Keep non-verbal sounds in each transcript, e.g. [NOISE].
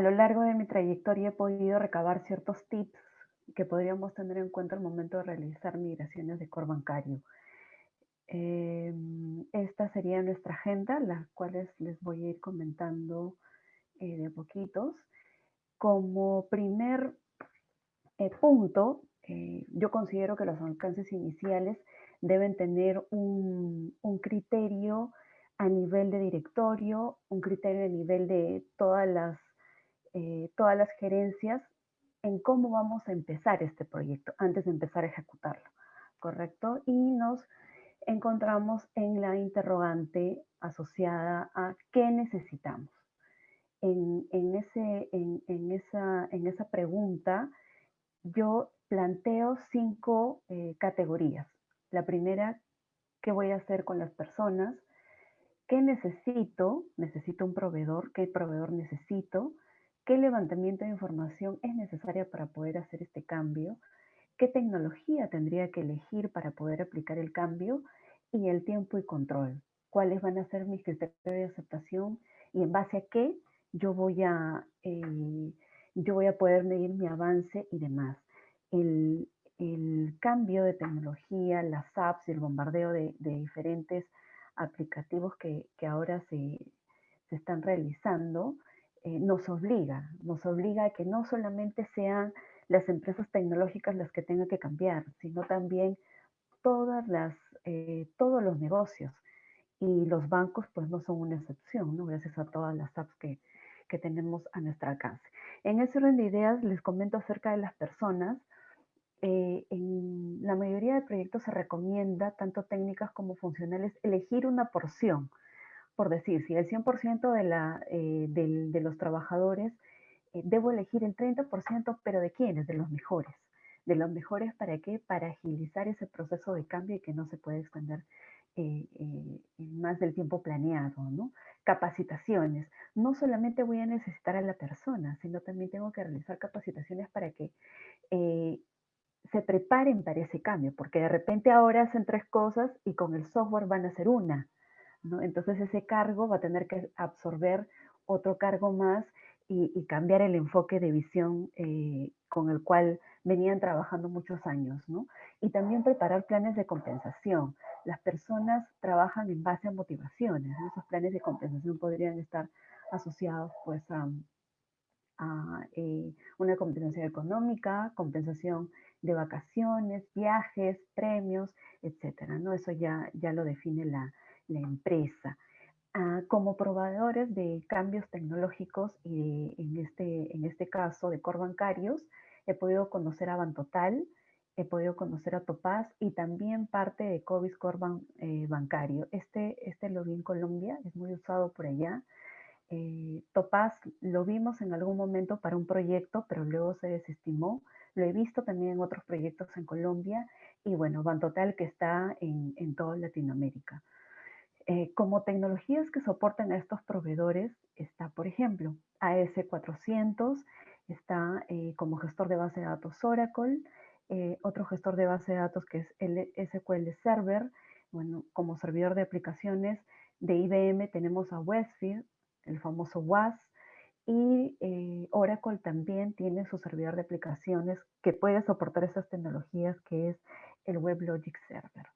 a lo largo de mi trayectoria he podido recabar ciertos tips que podríamos tener en cuenta al momento de realizar migraciones de core bancario. Em, esta sería nuestra agenda, las cuales les voy a ir comentando eh, de poquitos. Como primer eh, punto, eh, yo considero que los alcances iniciales deben tener un, criterio a nivel de directorio, un criterio a nivel de todas las, todas las gerencias en cómo vamos a empezar este proyecto antes de empezar a ejecutarlo, ¿correcto? Y nos encontramos en la interrogante asociada a qué necesitamos. En, ese, en, esa, en esa, pregunta yo planteo cinco eh, categorías. La primera, ¿qué voy a hacer con las personas? ¿Qué necesito? ¿Necesito un proveedor? ¿Qué proveedor necesito? ¿Qué levantamiento de información es necesaria para poder hacer este cambio? qué tecnología tendría que elegir para poder aplicar el cambio y el tiempo y control. Cuáles van a ser mis criterios de aceptación y en base a qué yo voy a, eh, yo voy a poder medir mi avance y demás. El, cambio de tecnología, las apps y el bombardeo de, diferentes aplicativos que, ahora se, están realizando, eh, nos obliga, nos obliga a que no solamente sean las empresas tecnológicas las que tengan que cambiar, sino también todas las, eh, todos los negocios. Y los bancos pues no son una excepción, ¿no? gracias a todas las apps que, que tenemos a nuestro alcance. En ese orden de ideas les comento acerca de las personas. Eh, en la mayoría de proyectos se recomienda, tanto técnicas como funcionales, elegir una porción. Por decir, si el 100% de, la, eh, de los trabajadores eh, debo elegir el 30%, pero ¿de quiénes? De los mejores. ¿De los mejores para qué? Para agilizar ese proceso de cambio y que no se puede extender eh, eh, más del tiempo planeado, ¿no? Capacitaciones. No solamente voy a necesitar a la persona, sino también tengo que realizar capacitaciones para que se preparen para ese cambio, porque de repente ahora hacen tres cosas y con el software van a hacer una, Entonces ese cargo va a tener que absorber otro cargo más y, cambiar el enfoque de visión eh, con el cual venían trabajando muchos años. Y también preparar planes de compensación. Las personas trabajan en base a motivaciones, Esos planes de compensación podrían estar asociados, pues, a, eh, una compensación económica, compensación de vacaciones, viajes, premios, etcétera, ¿no? Eso ya, ya lo define la, la empresa. Ah, como proveedores de cambios tecnológicos y en, este, en este caso de core bancarios, he podido conocer a Bantotal, he podido conocer a Topaz y también parte de Covis Core eh, Bancario. Este, este lo vi en Colombia, es muy usado por allá. Eh, Topaz lo vimos en algún momento para un proyecto, pero luego se desestimó. Lo he visto también en otros proyectos en Colombia y bueno, Bantotal que está en, en toda Latinoamérica. Eh, como tecnologías que soportan a estos proveedores está, por ejemplo, AS400, está eh, como gestor de base de datos Oracle, eh, otro gestor de base de datos que es el SQL Server, bueno, como servidor de aplicaciones de IBM tenemos a Westfield, el famoso WAS, y Oracle también tiene su servidor de aplicaciones que puede soportar esas tecnologías que es el WebLogic Server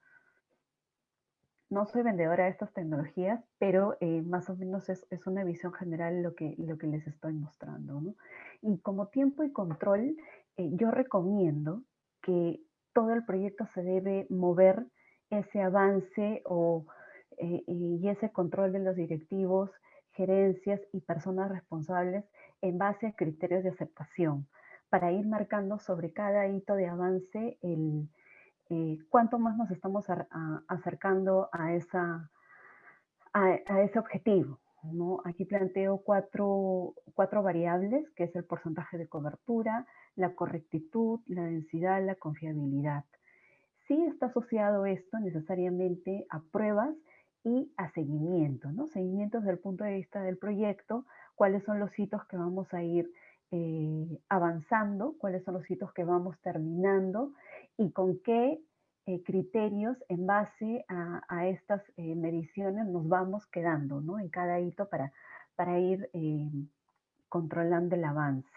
no soy vendedora de estas tecnologías, pero eh, más o menos es, una visión general lo que, les estoy mostrando. Y como tiempo y control, eh, yo recomiendo que todo el proyecto se debe mover ese avance o, eh, y ese control de los directivos, gerencias y personas responsables en base a criterios de aceptación para ir marcando sobre cada hito de avance el, eh, cuánto más nos estamos acercando a, esa, a, ese objetivo. ¿no? Aquí planteo cuatro, cuatro, variables, que es el porcentaje de cobertura, la correctitud, la densidad, la confiabilidad. Sí está asociado esto necesariamente a pruebas y a seguimiento, ¿no? Seguimiento desde el punto de vista del proyecto, cuáles son los hitos que vamos a ir eh, avanzando, cuáles son los hitos que vamos terminando y con qué eh, criterios en base a, estas eh, mediciones nos vamos quedando ¿no? en cada hito para, para ir controlando el avance.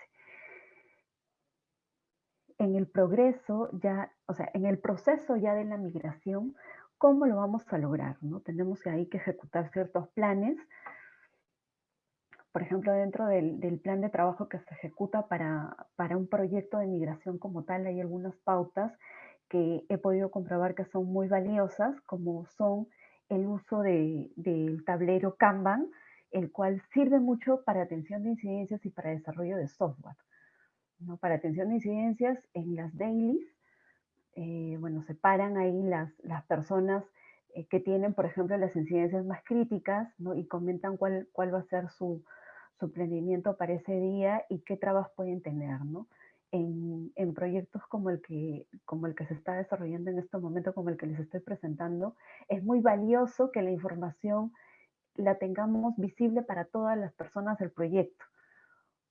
En el progreso ya, o sea, en el proceso ya de la migración, ¿cómo lo vamos a lograr? ¿no? Tenemos ahí que ejecutar ciertos planes. Por ejemplo, dentro del, plan de trabajo que se ejecuta para, para un proyecto de migración como tal, hay algunas pautas que he podido comprobar que son muy valiosas, como son el uso de, del tablero Kanban, el cual sirve mucho para atención de incidencias y para desarrollo de software. ¿no? Para atención de incidencias en las dailies, eh, bueno, separan ahí las, las personas eh, que tienen, por ejemplo, las incidencias más críticas ¿no? y comentan cuál, cuál va a ser su, su planeamiento para ese día y qué trabas pueden tener. ¿no? En, en, proyectos como el, que, como el que se está desarrollando en este momento, como el que les estoy presentando, es muy valioso que la información la tengamos visible para todas las personas del proyecto.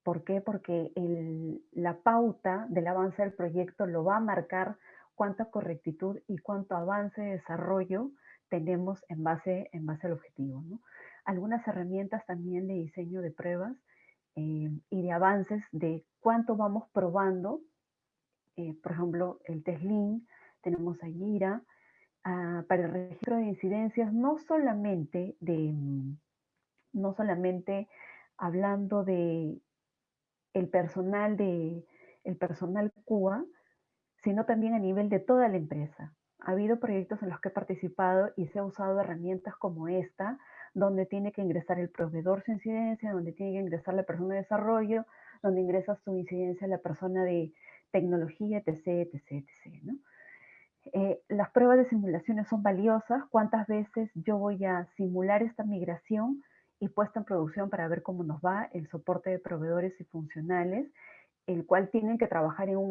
¿Por qué? Porque el, la pauta del avance del proyecto lo va a marcar cuánta correctitud y cuánto avance de desarrollo tenemos en base, en base al objetivo. ¿no? Algunas herramientas también de diseño de pruebas eh, y de avances de cuánto vamos probando. Eh, por ejemplo, el TESLIN, tenemos a Gira, Ah, para el registro de incidencias, no solamente de, mm, no solamente hablando de el personal de el personal CUA, sino también a nivel de toda la empresa. Ha habido proyectos en los que he participado y se ha usado herramientas como esta, donde tiene que ingresar el proveedor su incidencia, donde tiene que ingresar la persona de desarrollo, donde ingresa su incidencia la persona de tecnología, etc., etc., etc.. Eh, las pruebas de simulaciones son valiosas. ¿Cuántas veces yo voy a simular esta migración y puesta en producción para ver cómo nos va el soporte de proveedores y funcionales, el cual tienen que trabajar en un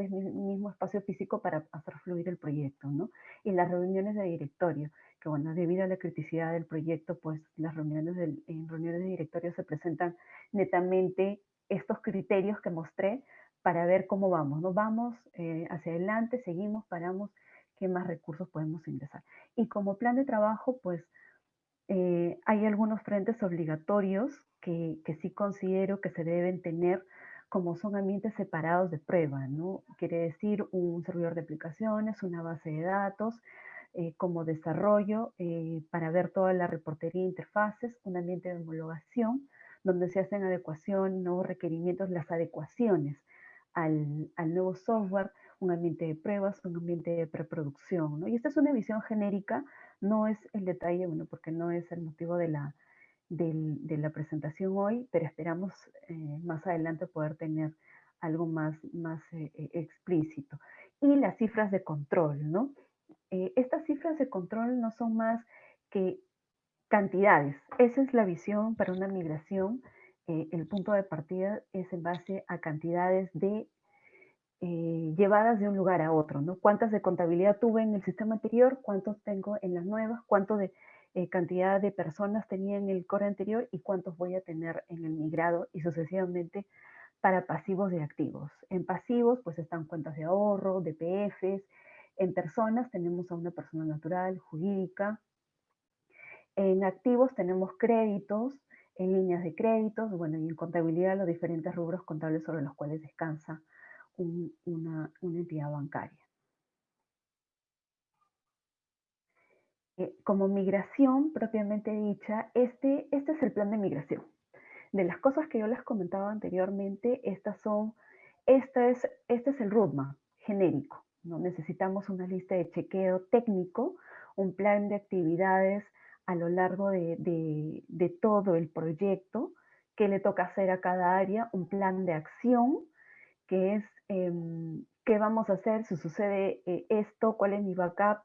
mismo espacio físico para hacer fluir el proyecto, ¿no? Y las reuniones de directorio, que bueno, debido a la criticidad del proyecto, pues las reuniones en reuniones de directorio se presentan netamente estos criterios que mostré para ver cómo vamos, ¿no? Vamos eh, hacia adelante, seguimos, paramos, qué más recursos podemos ingresar. Y como plan de trabajo, pues eh, hay algunos frentes obligatorios que, que, sí considero que se deben tener como son ambientes separados de prueba, ¿no? Quiere decir un servidor de aplicaciones, una base de datos, eh, como desarrollo eh, para ver toda la reportería e interfaces, un ambiente de homologación, donde se hacen adecuación, nuevos requerimientos, las adecuaciones al, al nuevo software, un ambiente de pruebas, un ambiente de preproducción, ¿no? Y esta es una visión genérica, no es el detalle, bueno, porque no es el motivo de la, de la presentación hoy, pero esperamos eh, más adelante poder tener algo más, más eh, eh, explícito. Y las cifras de control, ¿no? estas cifras de control no son más que cantidades. Esa es la visión para una migración. el punto de partida es en base a cantidades de llevadas de un lugar a otro, ¿no? ¿Cuántas de contabilidad tuve en el sistema anterior? ¿Cuántos tengo en las nuevas? ¿Cuánto de eh, cantidad de personas tenía en el core anterior? ¿Y cuántos voy a tener en el migrado? Y sucesivamente para pasivos y activos. En pasivos, pues están cuentas de ahorro, DPFs. En personas tenemos a una persona natural, jurídica. En activos tenemos créditos, en líneas de créditos, bueno, y en contabilidad los diferentes rubros contables sobre los cuales descansa una, entidad bancaria. Eh, como migración propiamente dicha, este, este es el plan de migración. De las cosas que yo les comentaba anteriormente, estas son, esta es, este es el roadmap genérico. ¿no? Necesitamos una lista de chequeo técnico, un plan de actividades a lo largo de, todo el proyecto, que le toca hacer a cada área, un plan de acción, que es Em, qué vamos a hacer si sucede eh, esto, cuál es mi backup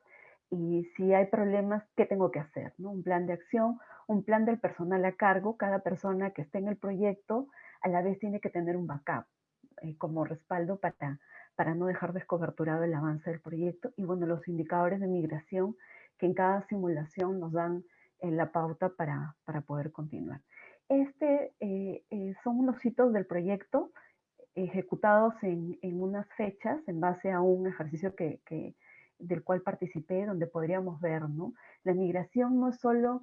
y si hay problemas, qué tengo que hacer. ¿no? Un plan de acción, un plan del personal a cargo. Cada persona que esté en el proyecto a la vez tiene que tener un backup eh, como respaldo para, para no dejar descoberturado el avance del proyecto. Y bueno, los indicadores de migración que en cada simulación nos dan eh, la pauta para, para, poder continuar. Este son unos hitos del proyecto ejecutados en, unas fechas en base a un ejercicio que, del cual participé, donde podríamos ver, ¿no? La migración no es solo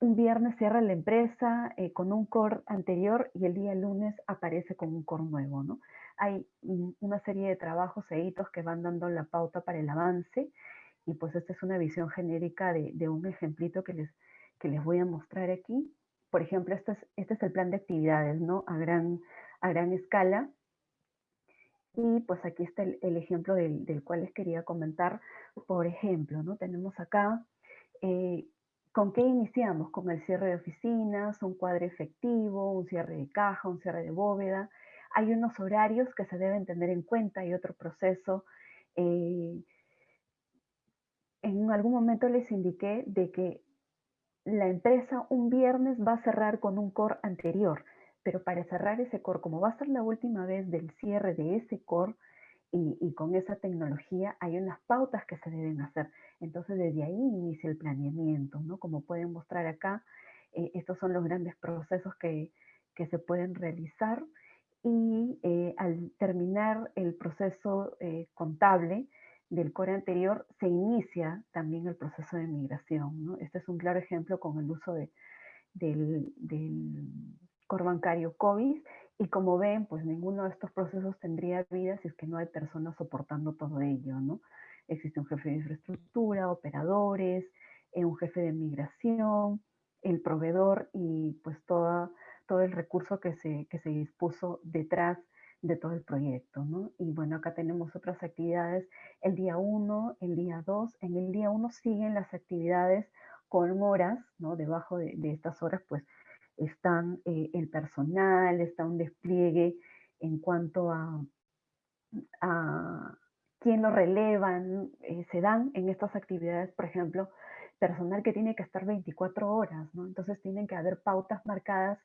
un viernes cierra la empresa eh, con un core anterior y el día lunes aparece con un core nuevo, ¿no? Hay una serie de trabajos e hitos que van dando la pauta para el avance y pues esta es una visión genérica de, un ejemplito que les, que les voy a mostrar aquí. Por ejemplo, este es, este es el plan de actividades, ¿no? A gran, a gran escala. Y pues aquí está el, ejemplo del, cual les quería comentar. Por ejemplo, ¿no? Tenemos acá eh, ¿Con qué iniciamos? Con el cierre de oficinas, un cuadro efectivo, un cierre de caja, un cierre de bóveda. Hay unos horarios que se deben tener en cuenta y otro proceso. Eh, en algún momento les indiqué de que la empresa un viernes va a cerrar con un core anterior, pero para cerrar ese core, como va a ser la última vez del cierre de ese core, y, con esa tecnología hay unas pautas que se deben hacer. Entonces desde ahí inicia el planeamiento, ¿no? Como pueden mostrar acá, eh, estos son los grandes procesos que, se pueden realizar y eh, al terminar el proceso eh, contable del core anterior, se inicia también el proceso de migración. ¿no? Este es un claro ejemplo con el uso de, del, del bancario COVID y como ven, pues ninguno de estos procesos tendría vida si es que no hay personas soportando todo ello, ¿no? Existe un jefe de infraestructura, operadores, eh, un jefe de migración, el proveedor y pues todo el recurso que se, que se dispuso detrás de todo el proyecto, ¿no? Y bueno, acá tenemos otras actividades, el día 1, el día 2, en el día 1 siguen las actividades con horas, ¿no? Debajo de, de estas horas, pues están eh, el personal, está un despliegue en cuanto a, a quién lo relevan, eh, se dan en estas actividades, por ejemplo, personal que tiene que estar 24 horas, ¿no? Entonces tienen que haber pautas marcadas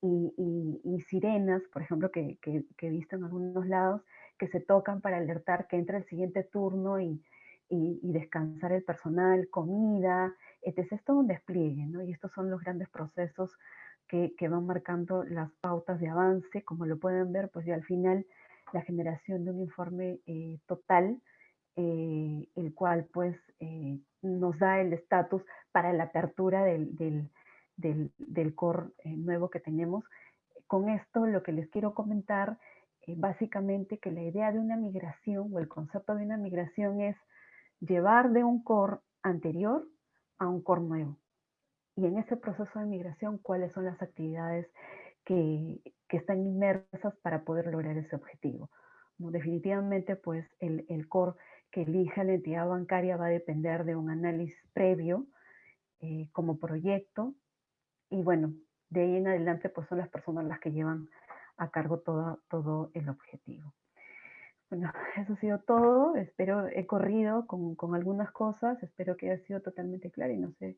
y, sirenas, por ejemplo, que, he visto en algunos lados, que se tocan para alertar que entra el siguiente turno y, y descansar el personal, comida, etc. Es todo un despliegue, ¿no? Y estos son los grandes procesos que, van marcando las pautas de avance. Como lo pueden ver, pues ya al final la generación de un informe eh, total, eh, el cual pues eh, nos da el estatus para la apertura del, del, del, core nuevo que tenemos. Con esto lo que les quiero comentar, básicamente que la idea de una migración o el concepto de una migración es llevar de un core anterior a un core nuevo y en ese proceso de migración, cuáles son las actividades que, están inmersas para poder lograr ese objetivo. definitivamente, pues el, core que elija la entidad bancaria va a depender de un análisis previo eh, como proyecto y bueno, de ahí en adelante pues son las personas las que llevan a cargo todo, todo el objetivo. Bueno, [LAUGHS] eso ha sido todo. Espero, he corrido con, con algunas cosas. Espero que haya sido totalmente claro y no sé